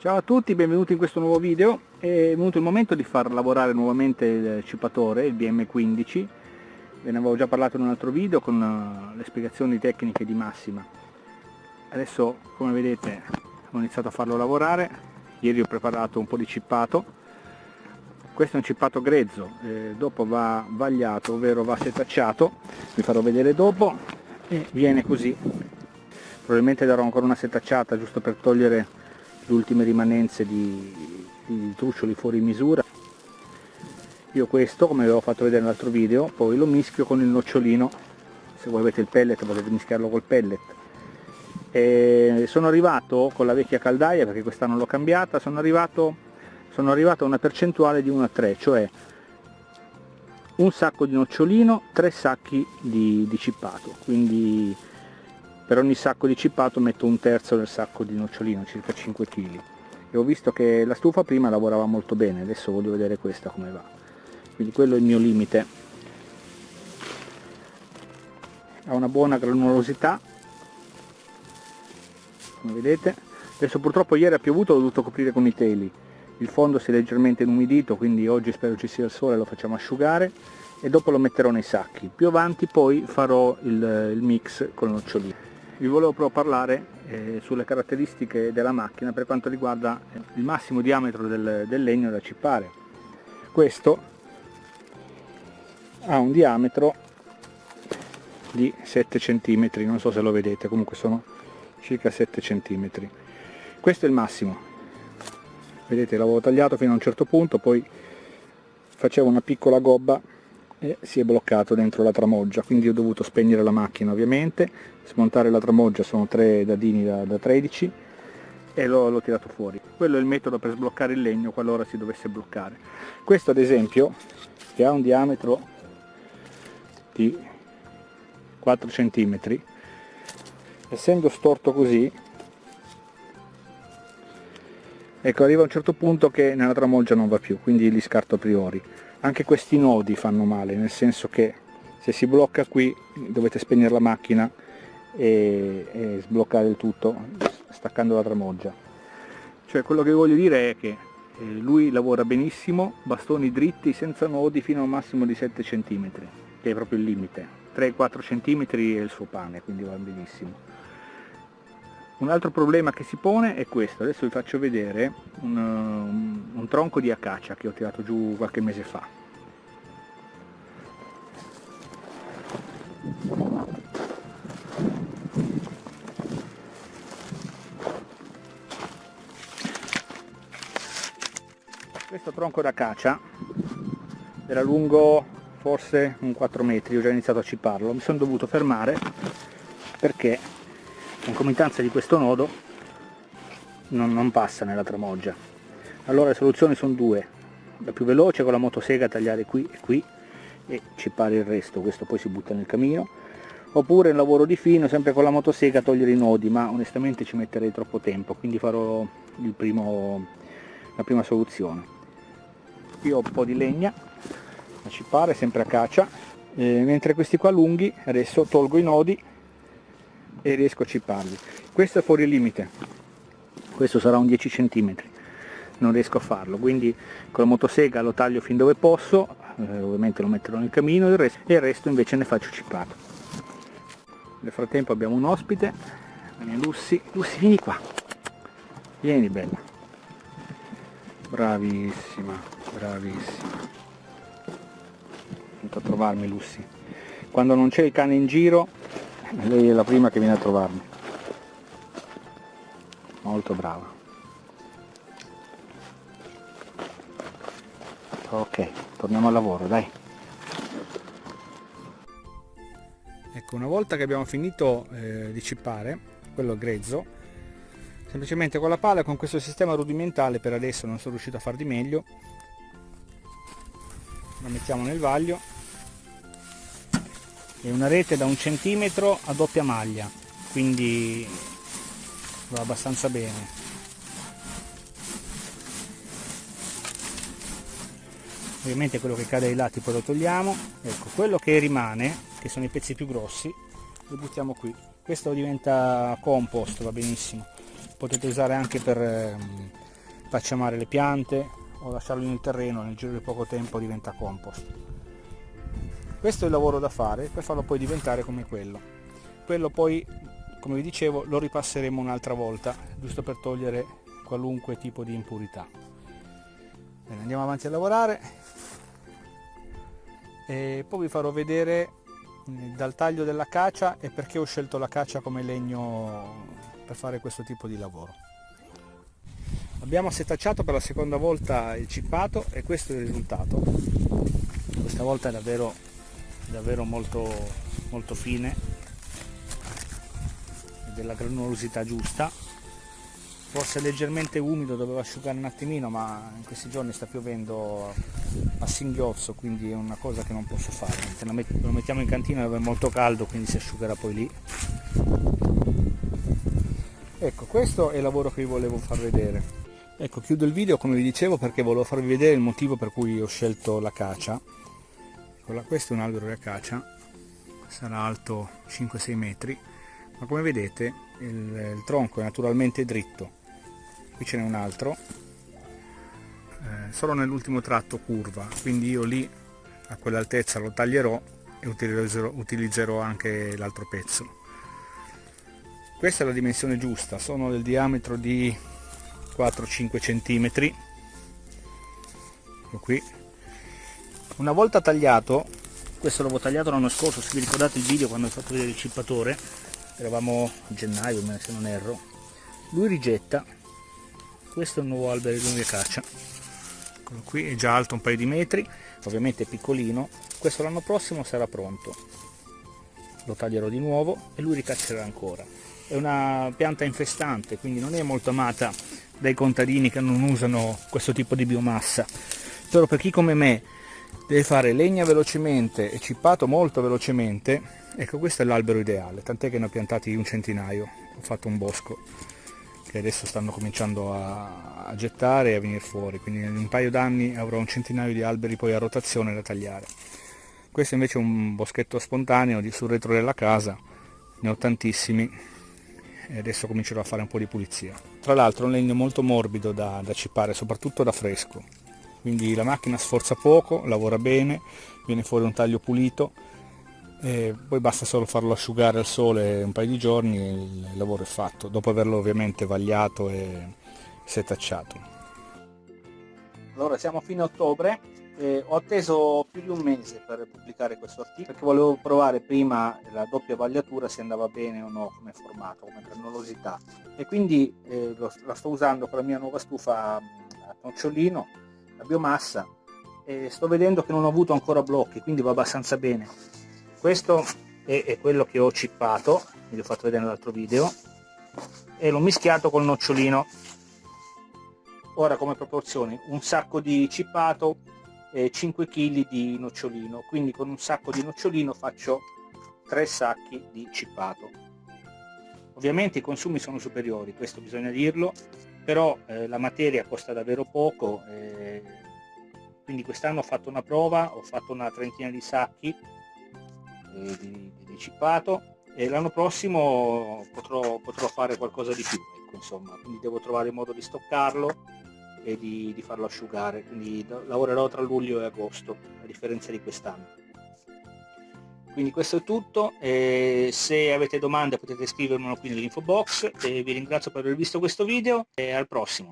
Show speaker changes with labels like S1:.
S1: Ciao a tutti, benvenuti in questo nuovo video. È venuto il momento di far lavorare nuovamente il cipatore, il BM15. Ve ne avevo già parlato in un altro video con eh, le spiegazioni tecniche di Massima. Adesso, come vedete, ho iniziato a farlo lavorare. Ieri ho preparato un po' di cippato. Questo è un cippato grezzo, eh, dopo va vagliato, ovvero va setacciato. Vi farò vedere dopo. E viene così. Probabilmente darò ancora una setacciata giusto per togliere le ultime rimanenze di, di truccioli fuori misura. Io questo come avevo fatto vedere nell'altro video poi lo mischio con il nocciolino. Se voi avete il pellet potete mischiarlo col pellet. E sono arrivato con la vecchia caldaia perché quest'anno l'ho cambiata sono arrivato, sono arrivato a una percentuale di 1 a 3 cioè un sacco di nocciolino tre sacchi di, di cippato. Quindi per ogni sacco di cippato metto un terzo del sacco di nocciolino, circa 5 kg. E ho visto che la stufa prima lavorava molto bene, adesso voglio vedere questa come va. Quindi quello è il mio limite. Ha una buona granulosità, come vedete. Adesso purtroppo ieri ha piovuto, ho dovuto coprire con i teli. Il fondo si è leggermente inumidito, quindi oggi spero ci sia il sole, lo facciamo asciugare e dopo lo metterò nei sacchi. Più avanti poi farò il, il mix con il nocciolino vi volevo però parlare eh, sulle caratteristiche della macchina per quanto riguarda il massimo diametro del, del legno da cippare. Questo ha un diametro di 7 cm non so se lo vedete comunque sono circa 7 cm questo è il massimo. Vedete l'avevo tagliato fino a un certo punto poi facevo una piccola gobba e si è bloccato dentro la tramoggia. Quindi ho dovuto spegnere la macchina ovviamente. Smontare la tramoggia sono tre dadini da, da 13 e l'ho tirato fuori. Quello è il metodo per sbloccare il legno qualora si dovesse bloccare. Questo ad esempio che ha un diametro di 4 cm essendo storto così ecco arriva a un certo punto che nella tramoggia non va più quindi li scarto a priori. Anche questi nodi fanno male nel senso che se si blocca qui dovete spegnere la macchina e, e sbloccare il tutto staccando la tramoggia cioè quello che voglio dire è che eh, lui lavora benissimo bastoni dritti senza nodi fino a un massimo di 7 cm che è proprio il limite. 3-4 cm è il suo pane quindi va benissimo un altro problema che si pone è questo, adesso vi faccio vedere un, un, un tronco di acacia che ho tirato giù qualche mese fa. Questo tronco d'acacia era lungo forse un 4 metri, ho già iniziato a ciparlo, mi sono dovuto fermare perché concomitanza di questo nodo non, non passa nella tramoggia. Allora le soluzioni sono due. La più veloce con la motosega tagliare qui e qui e cipare il resto. Questo poi si butta nel camino. Oppure un lavoro di fino sempre con la motosega togliere i nodi ma onestamente ci metterei troppo tempo quindi farò primo, la prima soluzione. Qui ho un po' di legna da cipare sempre a caccia eh, mentre questi qua lunghi adesso tolgo i nodi e riesco a ciparli. Questo è fuori limite. Questo sarà un 10 cm non riesco a farlo. Quindi con la motosega lo taglio fin dove posso eh, ovviamente lo metterò nel camino e il, resto, e il resto invece ne faccio cipato. Nel frattempo abbiamo un ospite la mia Lussi. Lussi vieni qua. Vieni bella. Bravissima bravissima. Venuto a trovarmi Lussi. Quando non c'è il cane in giro lei è la prima che viene a trovarmi. Molto brava. Ok torniamo al lavoro dai. Ecco una volta che abbiamo finito eh, di cippare quello grezzo semplicemente con la pala con questo sistema rudimentale per adesso non sono riuscito a far di meglio la mettiamo nel vaglio è una rete da un centimetro a doppia maglia quindi va abbastanza bene. Ovviamente quello che cade ai lati poi lo togliamo. Ecco quello che rimane che sono i pezzi più grossi lo buttiamo qui. Questo diventa compost va benissimo. Potete usare anche per, ehm, facciamare le piante o lasciarlo nel terreno nel giro di poco tempo diventa compost questo è il lavoro da fare per farlo poi diventare come quello. Quello poi come vi dicevo lo ripasseremo un'altra volta giusto per togliere qualunque tipo di impurità. Bene, andiamo avanti a lavorare. E poi vi farò vedere dal taglio della cacia e perché ho scelto la cacia come legno per fare questo tipo di lavoro. Abbiamo setacciato per la seconda volta il cippato e questo è il risultato. Questa volta è davvero, davvero molto, molto fine e della granulosità giusta. Forse leggermente umido, dovevo asciugare un attimino ma in questi giorni sta piovendo a singhiozzo quindi è una cosa che non posso fare. Lo mettiamo in cantina dove è molto caldo quindi si asciugherà poi lì. Ecco questo è il lavoro che vi volevo far vedere. Ecco chiudo il video come vi dicevo perché volevo farvi vedere il motivo per cui ho scelto l'acacia questo è un albero di acacia sarà alto 5-6 metri ma come vedete il, il tronco è naturalmente dritto. Qui ce n'è un altro eh, solo nell'ultimo tratto curva quindi io lì a quell'altezza lo taglierò e utilizzerò, utilizzerò anche l'altro pezzo. Questa è la dimensione giusta sono del diametro di 4-5 cm qui una volta tagliato questo l'avevo tagliato l'anno scorso se vi ricordate il video quando ho fatto vedere il cippatore eravamo a gennaio se non erro lui rigetta questo è un nuovo albero di lunga caccia. Quello qui è già alto un paio di metri ovviamente è piccolino questo l'anno prossimo sarà pronto. Lo taglierò di nuovo e lui ricaccerà ancora. È una pianta infestante quindi non è molto amata dai contadini che non usano questo tipo di biomassa. Però per chi come me deve fare legna velocemente e cippato molto velocemente. Ecco questo è l'albero ideale tant'è che ne ho piantati un centinaio. Ho fatto un bosco che adesso stanno cominciando a, a gettare e a venire fuori, quindi in un paio d'anni avrò un centinaio di alberi poi a rotazione da tagliare. Questo invece è un boschetto spontaneo sul retro della casa, ne ho tantissimi e adesso comincerò a fare un po' di pulizia. Tra l'altro è un legno molto morbido da, da cippare, soprattutto da fresco, quindi la macchina sforza poco, lavora bene, viene fuori un taglio pulito e poi basta solo farlo asciugare al sole un paio di giorni e il lavoro è fatto, dopo averlo ovviamente vagliato e setacciato. Allora siamo a fine ottobre, eh, ho atteso più di un mese per pubblicare questo articolo perché volevo provare prima la doppia vagliatura se andava bene o no come formato, come granulosità e quindi eh, lo, la sto usando con la mia nuova stufa a nocciolino, la biomassa e sto vedendo che non ho avuto ancora blocchi quindi va abbastanza bene. Questo è, è quello che ho cippato vi ho fatto vedere nell'altro video e l'ho mischiato col nocciolino. Ora come proporzioni un sacco di cippato e 5 kg di nocciolino. Quindi con un sacco di nocciolino faccio 3 sacchi di cippato. Ovviamente i consumi sono superiori questo bisogna dirlo però eh, la materia costa davvero poco eh, quindi quest'anno ho fatto una prova ho fatto una trentina di sacchi eh, di, di cippato e l'anno prossimo potrò, potrò, fare qualcosa di più ecco, insomma. Quindi devo trovare il modo di stoccarlo e di, di farlo asciugare. Quindi lavorerò tra luglio e agosto a differenza di quest'anno quindi questo è tutto e se avete domande potete scrivermelo qui nell'info box e vi ringrazio per aver visto questo video e al prossimo